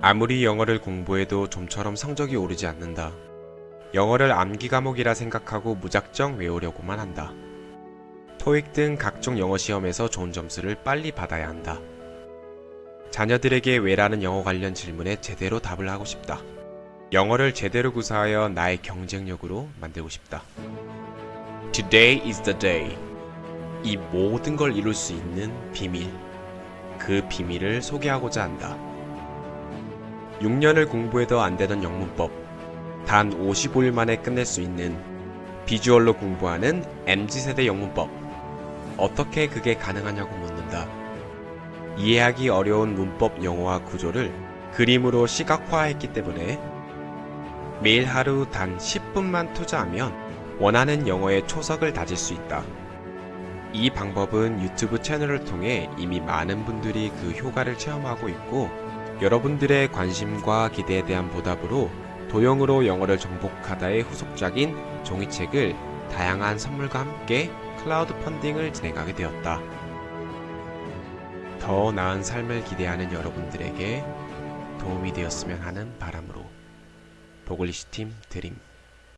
아무리 영어를 공부해도 좀처럼 성적이 오르지 않는다. 영어를 암기 과목이라 생각하고 무작정 외우려고만 한다. 토익 등 각종 영어 시험에서 좋은 점수를 빨리 받아야 한다. 자녀들에게 왜라는 영어 관련 질문에 제대로 답을 하고 싶다. 영어를 제대로 구사하여 나의 경쟁력으로 만들고 싶다. Today is the day. 이 모든 걸 이룰 수 있는 비밀. 그 비밀을 소개하고자 한다. 6년을 공부해도 안 되던 영문법. 단 55일 만에 끝낼 수 있는 비주얼로 공부하는 MZ세대 영문법. 어떻게 그게 가능하냐고 묻는다. 이해하기 어려운 문법 영어와 구조를 그림으로 시각화했기 때문에 매일 하루 단 10분만 투자하면 원하는 영어의 초석을 다질 수 있다. 이 방법은 유튜브 채널을 통해 이미 많은 분들이 그 효과를 체험하고 있고 여러분들의 관심과 기대에 대한 보답으로 도형으로 영어를 정복하다의 후속작인 종이책을 다양한 선물과 함께 크라우드 펀딩을 진행하게 되었다. 더 나은 삶을 기대하는 여러분들에게 도움이 되었으면 하는 바람으로 보글리시 팀 드림